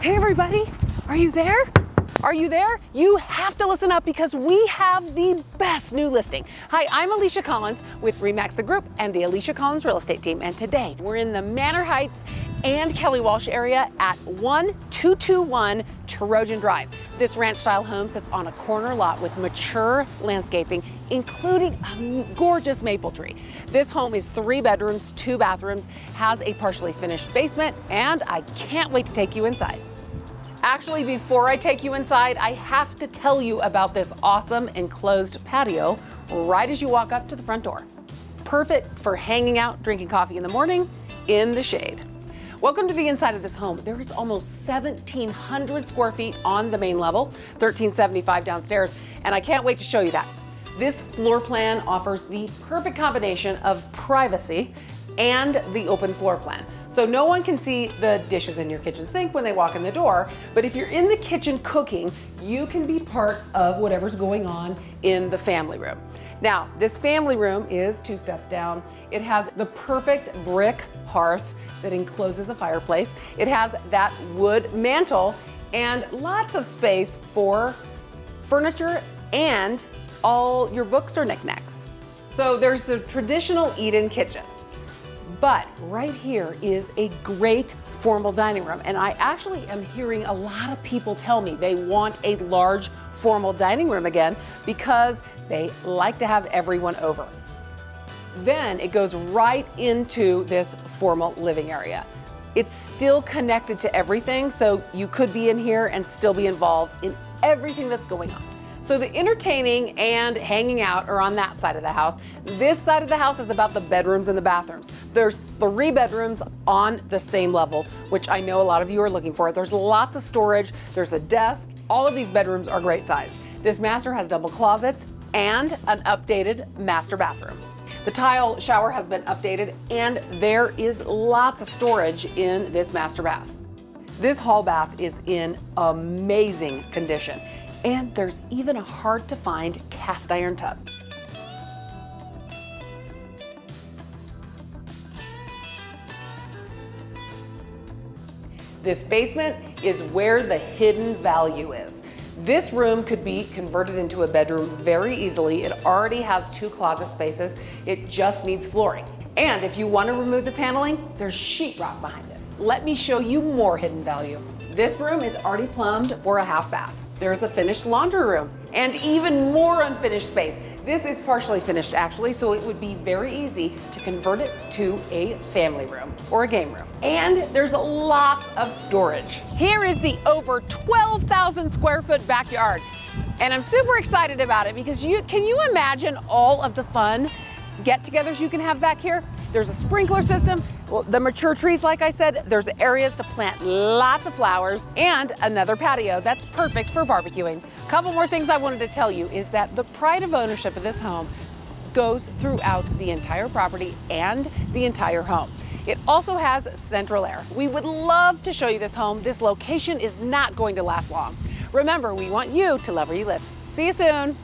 Hey everybody, are you there? Are you there? You have to listen up because we have the best new listing. Hi, I'm Alicia Collins with Remax the Group and the Alicia Collins Real Estate Team. And today we're in the Manor Heights and Kelly Walsh area at 1221 Trojan Drive. This ranch style home sits on a corner lot with mature landscaping, including a gorgeous maple tree. This home is three bedrooms, two bathrooms, has a partially finished basement, and I can't wait to take you inside. Actually, before I take you inside, I have to tell you about this awesome enclosed patio right as you walk up to the front door. Perfect for hanging out, drinking coffee in the morning in the shade. Welcome to the inside of this home. There is almost 1,700 square feet on the main level, 1,375 downstairs, and I can't wait to show you that. This floor plan offers the perfect combination of privacy and the open floor plan. So no one can see the dishes in your kitchen sink when they walk in the door, but if you're in the kitchen cooking, you can be part of whatever's going on in the family room. Now, this family room is two steps down. It has the perfect brick hearth that encloses a fireplace. It has that wood mantle and lots of space for furniture and all your books or knickknacks. So there's the traditional eat-in kitchen. But right here is a great formal dining room. And I actually am hearing a lot of people tell me they want a large formal dining room again because they like to have everyone over. Then it goes right into this formal living area. It's still connected to everything, so you could be in here and still be involved in everything that's going on. So the entertaining and hanging out are on that side of the house. This side of the house is about the bedrooms and the bathrooms. There's three bedrooms on the same level, which I know a lot of you are looking for. There's lots of storage, there's a desk. All of these bedrooms are great size. This master has double closets and an updated master bathroom. The tile shower has been updated and there is lots of storage in this master bath. This hall bath is in amazing condition. And there's even a hard to find cast iron tub. This basement is where the hidden value is. This room could be converted into a bedroom very easily. It already has two closet spaces. It just needs flooring. And if you want to remove the paneling, there's sheetrock behind it. Let me show you more hidden value. This room is already plumbed for a half bath. There's a finished laundry room and even more unfinished space. This is partially finished actually, so it would be very easy to convert it to a family room or a game room. And there's lots of storage. Here is the over 12,000 square foot backyard. And I'm super excited about it because you can you imagine all of the fun get-togethers you can have back here? There's a sprinkler system. Well, the mature trees, like I said, there's areas to plant lots of flowers and another patio that's perfect for barbecuing. A couple more things I wanted to tell you is that the pride of ownership of this home goes throughout the entire property and the entire home. It also has central air. We would love to show you this home. This location is not going to last long. Remember, we want you to love where you live. See you soon.